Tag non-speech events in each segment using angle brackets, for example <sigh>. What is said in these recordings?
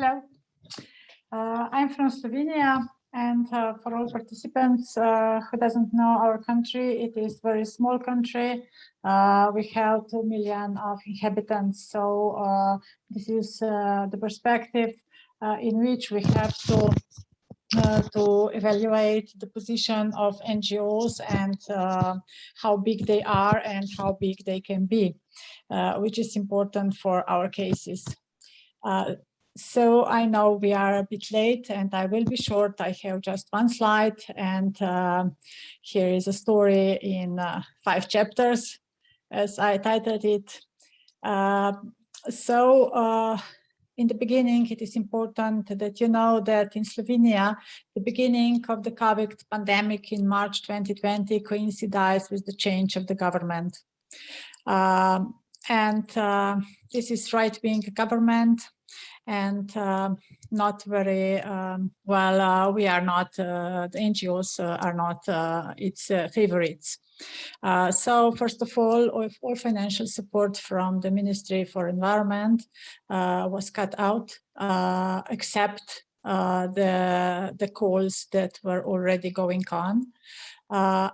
Hello, uh, I'm from Slovenia and uh, for all participants uh, who doesn't know our country, it is very small country. Uh, we have 2 million of inhabitants. So uh, this is uh, the perspective in which we have to to evaluate the position of NGOs and how big they are and how big they can be, which is important for our cases. So I know we are a bit late and I will be short. I have just one slide and uh, here is a story in uh, five chapters as I titled it. Uh, so uh, in the beginning, it is important that you know that in Slovenia, the beginning of the COVID pandemic in March 2020 coincides with the change of the government. Um, and uh, this is right-wing government and uh, not very um, well. Uh, we are not uh, the NGOs uh, are not uh, its uh, favorites. so first of all, all financial support from the Ministry for Environment was cut out, except the the calls that were already going on.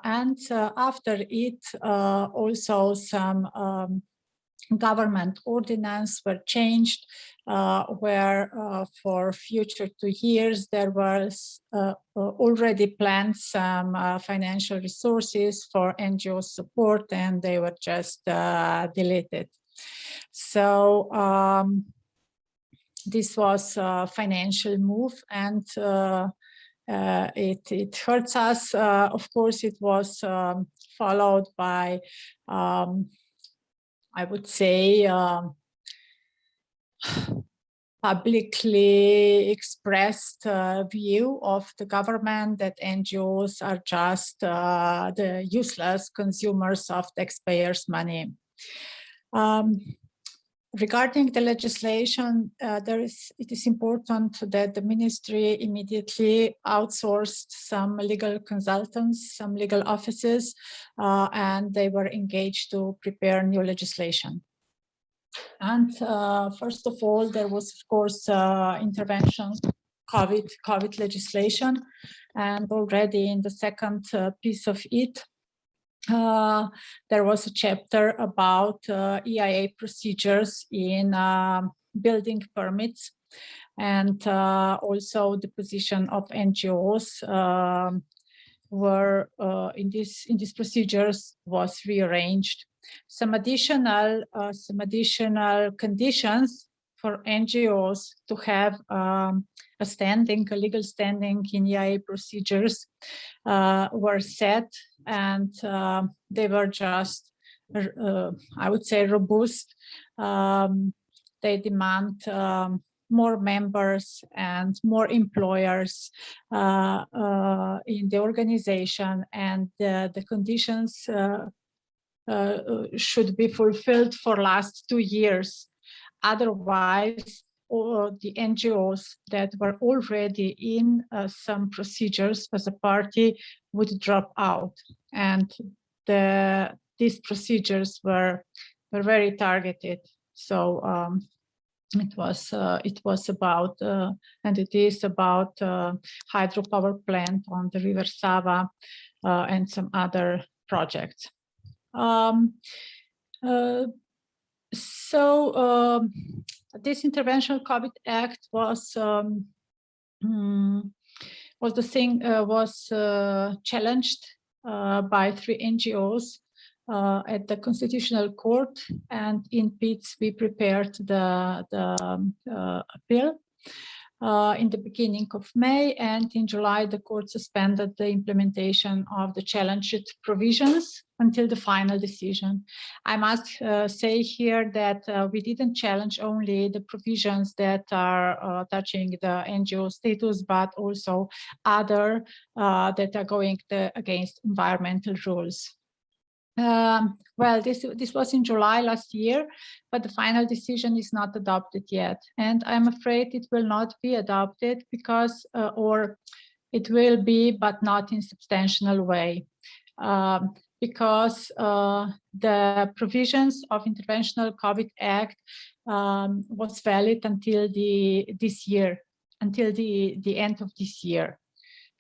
and after it, also some um, government ordinance were changed uh, where uh, for future two years there was uh, uh already planned some uh, financial resources for NGO support and they were just uh, deleted. So um, this was a financial move and it, it hurts us. of course, it was um, followed by um, I would say, um, publicly expressed uh, view of the government that NGOs are just uh, the useless consumers of taxpayers' money. Um, regarding the legislation, uh, there is it is important that the ministry immediately outsourced some legal consultants, some legal offices, uh, and they were engaged to prepare new legislation. And uh, first of all, there was, of course, uh, intervention, COVID, COVID legislation, and already in the second uh, piece of it, uh, there was a chapter about uh, EIA procedures in uh, building permits and uh, also the position of NGOs um, were uh, in this in these procedures was rearranged. Some additional uh, some additional conditions for NGOs to have um, a standing, a legal standing in EIA procedures were set and uh, they were just, uh, I would say, robust. Um, they demand um, more members and more employers uh, uh, in the organization and the conditions uh, uh, should be fulfilled for last two years. Otherwise, or the NGOs that were already in uh, some procedures as a party would drop out. And the, these procedures were, were very targeted. So um, it was uh, it was about uh, and it is about uh, hydropower plant on the river Sava uh, and some other projects. Um, uh, so um, this intervention COVID Act was um, hmm, was the thing uh, was challenged by three NGOs uh, at the Constitutional Court, and in PITS we prepared the the um, uh, appeal uh, in the beginning of May and in July the court suspended the implementation of the challenged provisions until the final decision. I must uh, say here that uh, we didn't challenge only the provisions that are uh, touching the NGO status, but also other uh, that are going the, against environmental rules. Um, well, this, this was in July last year, but the final decision is not adopted yet. And I'm afraid it will not be adopted because, uh, or it will be, but not in substantial way. Um, because uh, the provisions of Interventional COVID Act um, was valid until the this year, until the, the end of this year.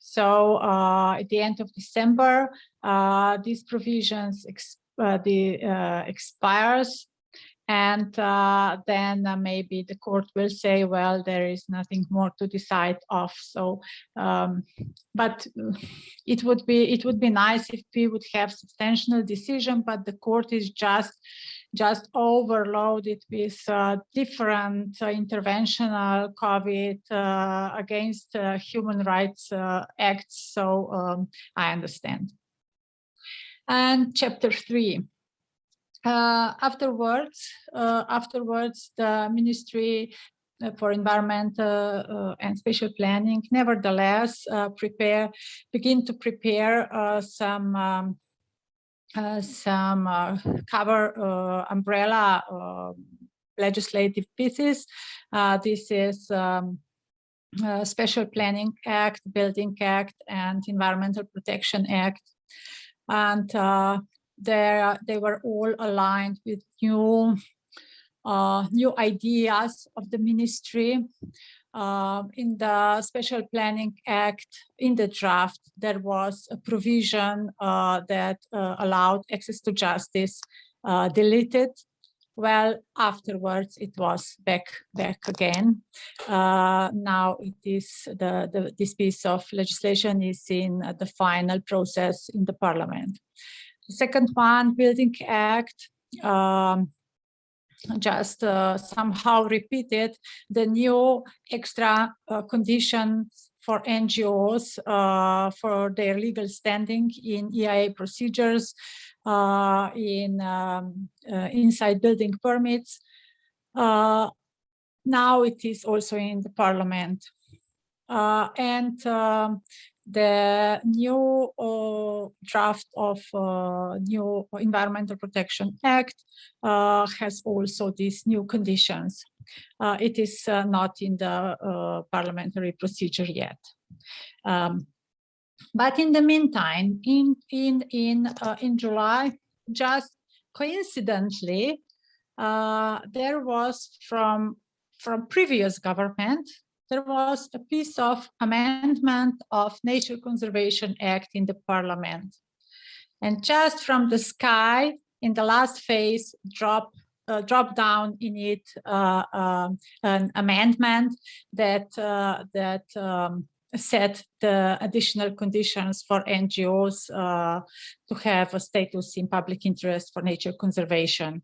So uh, at the end of December, uh, these provisions ex uh, the, uh, expires and uh, then maybe the court will say, well, there is nothing more to decide of. So, um, but it would be it would be nice if we would have substantial decision, but the court is just just overloaded with uh, different uh, interventional COVID uh, against uh, human rights acts. So um, I understand. And chapter three. Uh, afterwards, uh, afterwards, the Ministry uh, for Environment and Spatial Planning, nevertheless, prepare, begin to prepare some um, some cover umbrella legislative pieces. this is um, uh, Spatial Planning Act, Building Act, and Environmental Protection Act. And uh, they they were all aligned with new uh, new ideas of the ministry. Uh, in the Spatial Planning Act, in the draft, there was a provision uh, that uh, allowed access to justice uh, deleted. Well, afterwards, it was back back again. Uh, now it is the, the this piece of legislation is in the final process in the parliament. The second one, Building Act, um, just uh, somehow repeated the new extra uh, for NGOs uh, for their legal standing in EIA procedures, uh, in um, uh, inside building permits. Uh, now it is also in the parliament. and um, the new uh, draft of uh, new Environmental Protection Act uh, has also these new conditions. Uh, it is uh, not in the uh, parliamentary procedure yet. Um, but in the meantime, in in in in July, just coincidentally, there was from from previous government there was a piece of amendment of Nature Conservation Act in the parliament. And just from the sky, in the last phase, drop uh, drop down in it uh, uh, an amendment that uh, that um, set the additional conditions for NGOs uh, to have a status in public interest for nature conservation.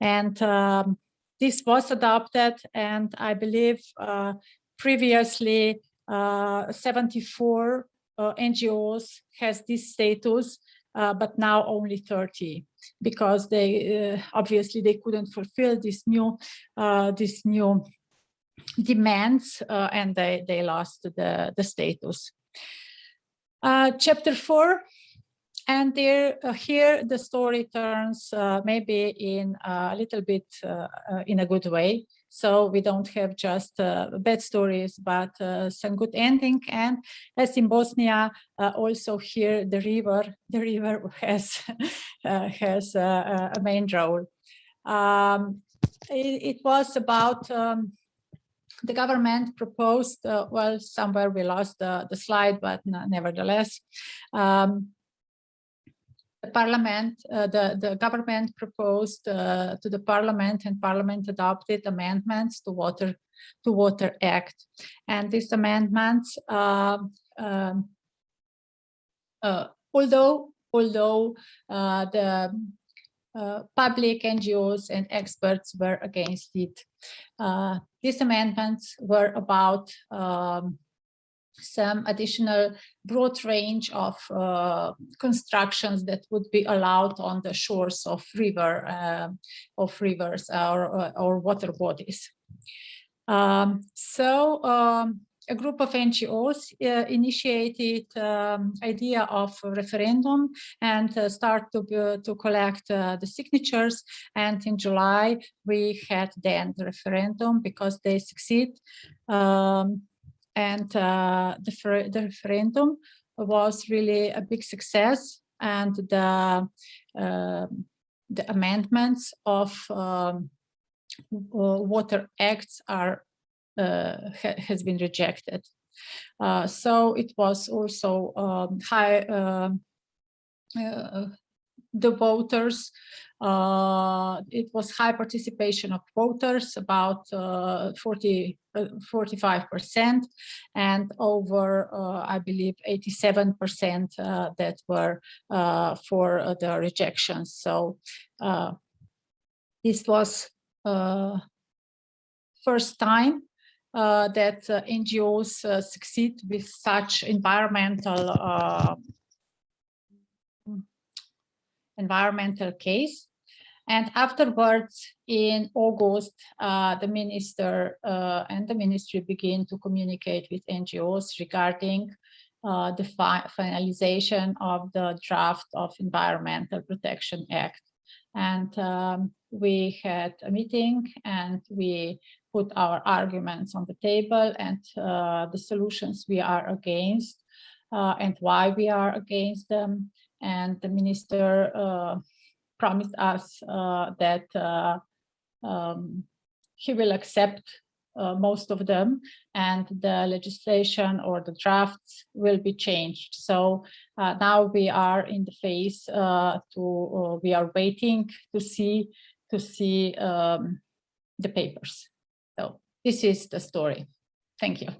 And um, this was adopted, and I believe uh, previously uh, 74 uh, NGOs has this status, uh, but now only 30 because they obviously they couldn't fulfill this new this new demands and they they lost the the status. chapter four and there, uh, here the story turns uh, maybe in a little bit in a good way. So we don't have just uh, bad stories, but uh, some good ending. And as in Bosnia, uh, also here the river, the river <laughs> has has a main role. Um, it, it, was about um, the government proposed, uh, well, somewhere we lost the, the slide, but nevertheless, um, the parliament, uh, the, the government proposed uh, to the parliament and parliament adopted amendments to water to water act and these amendments uh, um, uh, although although uh, the uh, public NGOs and experts were against it. these amendments were about um, some additional broad range of uh, constructions that would be allowed on the shores of river uh, of rivers or, uh, or water bodies. Um, so um, a group of NGOs uh, initiated um, idea of referendum and uh, start to, uh, to collect uh, the signatures. And in July, we had then the referendum because they succeed. Um, and uh, the, the referendum was really a big success. and the um, the amendments of um, water acts are uh, ha has been rejected. Uh, so it was also um, high um, uh, the voters. Uh, it was high participation of voters, about uh, 40, 45%, and over, I believe, 87% that were for the rejections. So this was first time uh, that uh, NGOs uh, succeed with such environmental environmental case. And afterwards, in August, uh, the minister uh, and the ministry begin to communicate with NGOs regarding uh, the fi finalization of the draft of Environmental Protection Act. And um, we had a meeting and we put our arguments on the table and uh, the solutions we are against uh, and why we are against them and the minister uh, promised us uh, that uh, um, he will accept uh, most of them and the legislation or the drafts will be changed. So uh, now we are in the phase uh, to, we are waiting to see, to see um, the papers. So this is the story. Thank you.